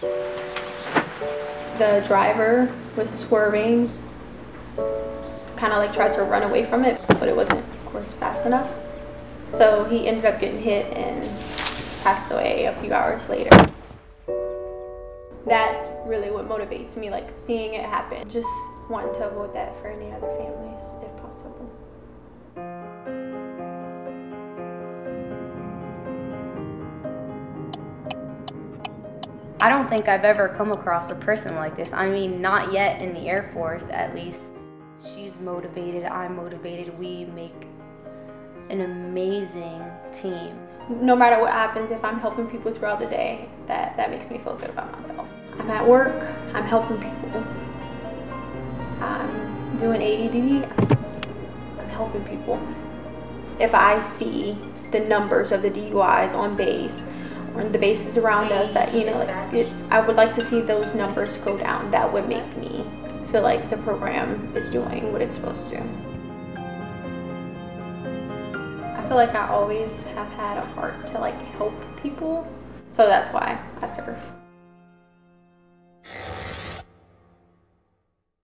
The driver was swerving, kind of like tried to run away from it, but it wasn't, of course, fast enough. So he ended up getting hit and passed away a few hours later. That's really what motivates me, like seeing it happen. Just wanting to avoid that for any other families if possible. I don't think I've ever come across a person like this. I mean, not yet in the Air Force, at least. She's motivated, I'm motivated. We make an amazing team. No matter what happens, if I'm helping people throughout the day, that, that makes me feel good about myself. I'm at work, I'm helping people. I'm doing ADD, I'm helping people. If I see the numbers of the DUIs on base, or the bases around us that you know like it, i would like to see those numbers go down. That would make me feel like the program is doing what it's supposed to. I feel like i always have had a heart to like help people so that's why i serve